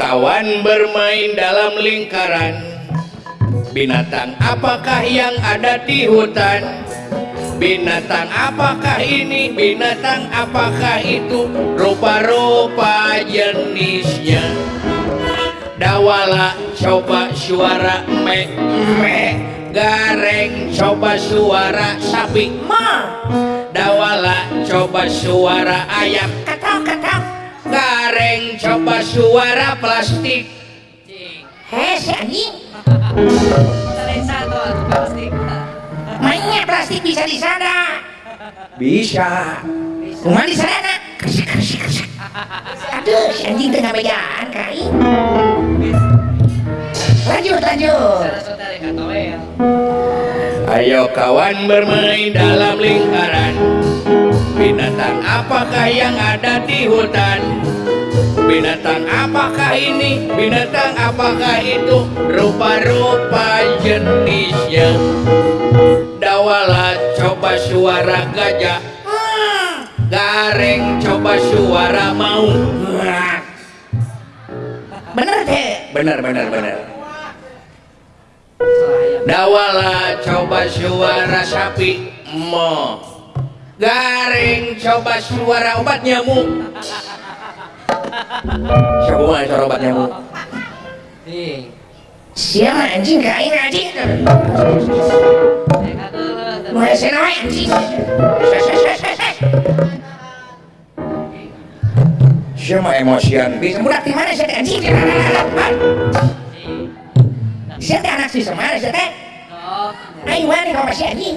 kawan bermain dalam lingkaran Binatang apakah yang ada di hutan Binatang apakah ini, binatang apakah itu Rupa-rupa jenisnya Dawala coba suara me me Gareng coba suara sapi ma Dawala coba suara ayam Ketok ketok Kareng coba suara plastik Hes anjing ah, plastik Mainnya plastik bisa di sana Bisa Rumah di sana Kasih kasih kasih Aduh si anjing tengah bejaan kai Lanjut lanjut ya. Ayo kawan bermain dalam lingkaran Binatang apakah yang ada di hutan? Binatang apakah ini? Binatang apakah itu? Rupa-rupa jenisnya Dawala coba suara gajah ah, garing coba suara mau Bener deh Bener bener bener Dawala coba suara sapi mo garing coba suara obat nyamuk coba suara obat nyamuk siapa anjing ini aja mulai senawai anjing siapa emosian bisa budak di mana siapa anjing siapa anak si semar siapa ayo mana kau masih anjing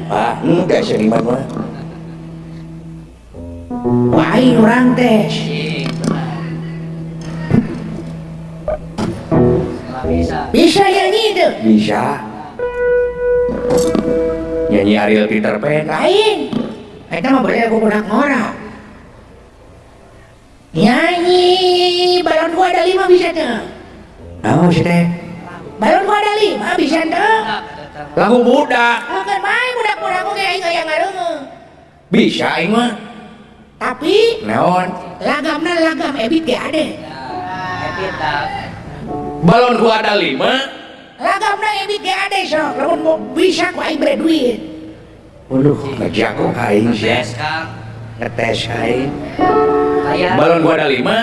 ah enggak seniman mah Wahai orang teh bisa nyanyi itu bisa nyanyi Ariel Peter Pan lain kita mau beli aku punak ngora. nyanyi balon gua ada lima bisa tuh nah, bisa sih balon gua ada lima bisa tuh lagu muda oh, kan itu yang ngareumeung. Bisa aing mah. Tapi lagam Lagamna lagam ebit gak ada ya, Ebit Balon ku ada lima. lagam Lagamna ebit gak ada so lamun mau bisa ku aing beri duit. Waduh, ngajago kain sih. Ngetes kang. Ngetes kain Balon ku ada lima.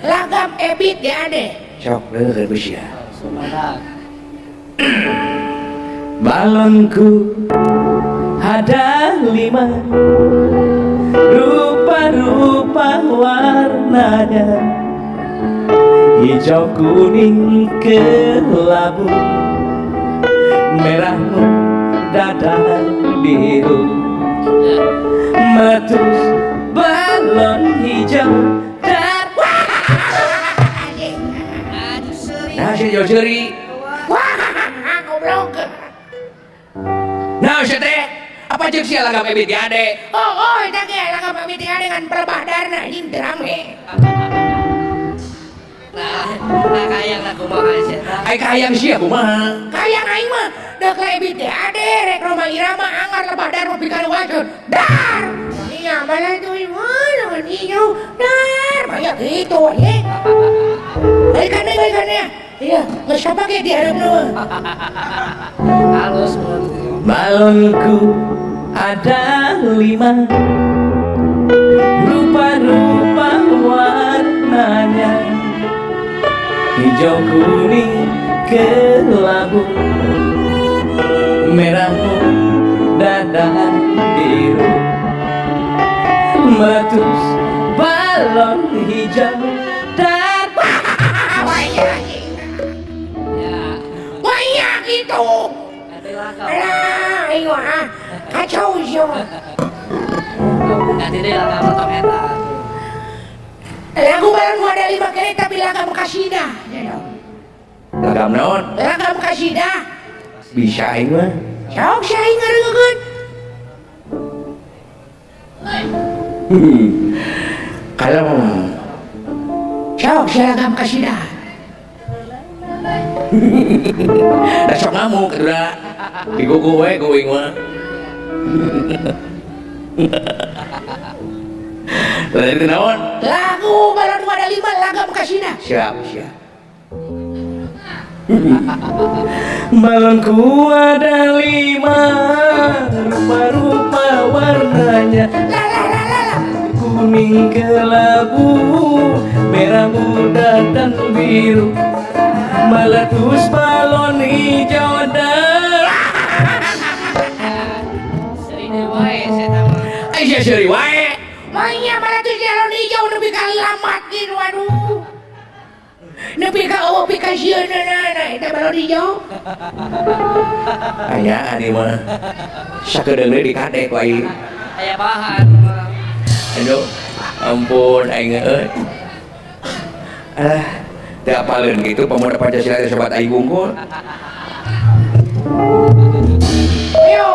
Lagam ebit gak ada cok Sok gak bisa. Sumadak. balonku ada lima Rupa-rupa warnanya Hijau kuning kelabu Merah muda dan biru matu balon hijau dan Nah, jeri jadi. Wah, goblok. Nah, jeri. Apa jeung sia lagam Ebit Ade? Oh, oh, eta ge lagam Ebit Ade ngan perbadarna ini terang we. Nah, kayang aku kumaha sia. Ai kayang sia kumaha? Kayang aing mah deuk ka Ebit Ade rek Roma Irama anggar lebadar mobil kana wajud. Dar! Iya, malah tuh ibu, lawan iyo. Dar, banyak gitu ye. Baik kan, baik kan ya. Iya, nggak siapa kayak di Arab Halus Balonku ada lima Rupa-rupa warnanya Hijau kuning kelabu Merah muda dan biru Meletus balon hijau dan Banyak itu Banyak ya. itu hả cá sấu vô nanti dia akan potong eta lagu baru ada lima kereta bilang kamu kasida ya lagam naon lagam kasida bisa aing mah sok si aing ngarengkeun kalau sok si lagam dah. Dasok ngamuk, kira. Iku kowe kowe mah. Lah itu naon? Lagu balon wadah lima laga bekasina. Siap, siap. Balonku ada lima Rupa-rupa warnanya Kuning kelabu Merah muda dan biru Meletus balon hijau dan Seri wae. Manya malah tuh di alun hijau lebih kalamat lamat gitu waduh. Nepi ka awa pi ka sieun na eta balon hijau. Aya ari mah. Sakedeung deui dikadek wae. Aya bahan. Aduh, ampun aing euy. Eh. Ah, tak teu apaleun kitu pemuda Pancasila sobat aing bungkul. Yo,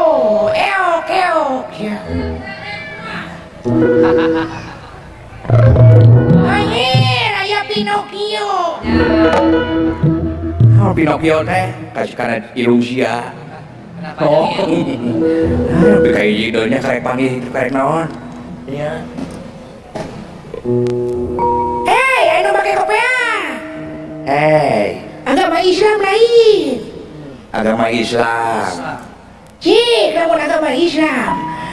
eok, eok. Yeah. Anjir, aya Pinocchio. Oh, Pinocchio teh kasih karena ilusi ya. oh, tapi kayak judulnya karek panggil karek naon. Iya. Hei, ayo pakai kopiah. Hei. Agama Islam lain. Agama Islam. Cik, kamu agama Islam.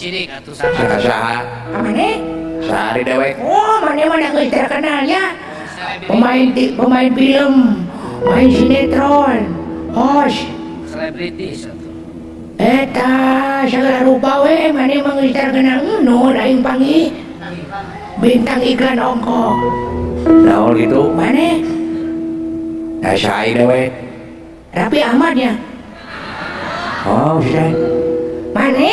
sirik atau sama saha saha amane sehari dewek oh mana mana geus terkenalnya pemain pemain film main sinetron host selebritis eta eh, segala rupa we mana emang geus terkenal nu lain pangi bintang iklan ongkok Laul gitu mana Nah, eh, saya dewe. Rapi amatnya. Oh, sudah. Mana?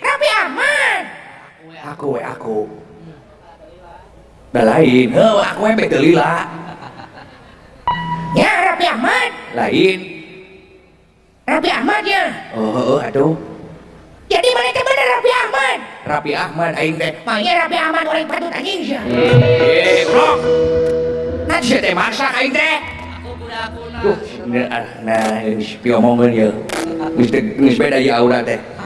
Rapi aman. Aku we aku. Dah lain. aku we betelila. Ya Rapi Ahmad. Lain. Rapi Ahmad ya. Oh, aduh. Jadi mereka benar Rapi Ahmad. Rapi Ahmad aing teh. Mangnya Rapi Ahmad orang patut anjing sih. Ya. Eh, bro, Nah, sia teh masak aing teh. Duh, ah, nah, nah, piomongkeun ya. Geus geus sepeda ya, aura teh.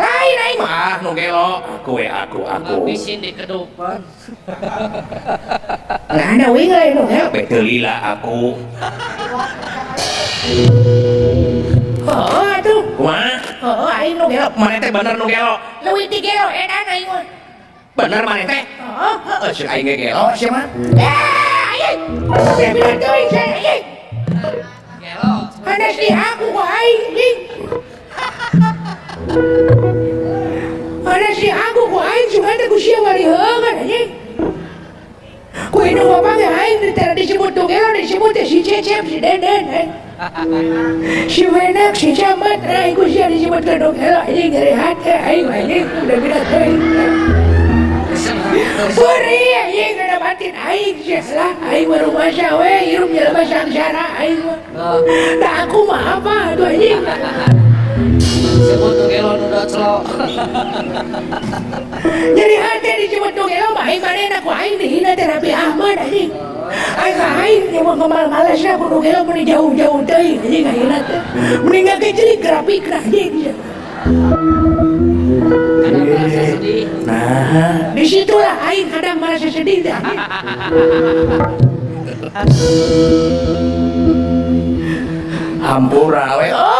ai này mà cô cô cô ấy à xin cái đồ Tai naik mah nu gelo. Aku ya aku aku. Ngabisin di kedupan. Lah ada wing lain nu gelo. Betulila aku. Oh atuh. Kumaha? Oh aing nu gelo. Mana teh bener nu gelo. Leuwih ti gelo edan aing mah. Bener mana teh? Heeh. Heeh sih aing gelo sih mah. Ah, aing. Saya bilang teuing saya aing. Gelo. Ada si aku kok aing. અઆગ श ી હગ ે ાતી કે शે श તકમો खેલ ર હે આ ત आા ાવ ર કમઆાત celok jadi hati di cuma dong ya mak ini mana aku aing nih hina terapi Ahmad aja aing ka aing yang mau kemal malas aku dong ya mending jauh jauh deh ini nggak hina teh mending nggak kecil kerapi nah Nah, disitulah Aing kadang merasa sedih dah. Ampura, we. Oh,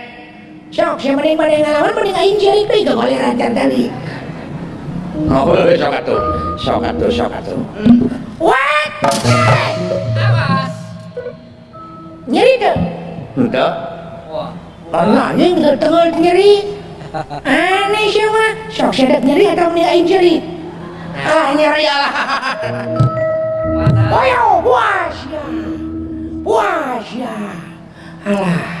Sok, siya maning maning ngalaman, maning aing siya itu, gak boleh rancang tadi. Ngobrol, sok atuh, sok atuh, sok atuh. What? Awas. Nyeri tuh. Entah. Allah, ini nggak tengok nyeri. Aneh siya mah, sok dat nyeri atau maning aing nyeri. Ah, nyeri Allah. Wah, puas ya. Wah, ya. Alah.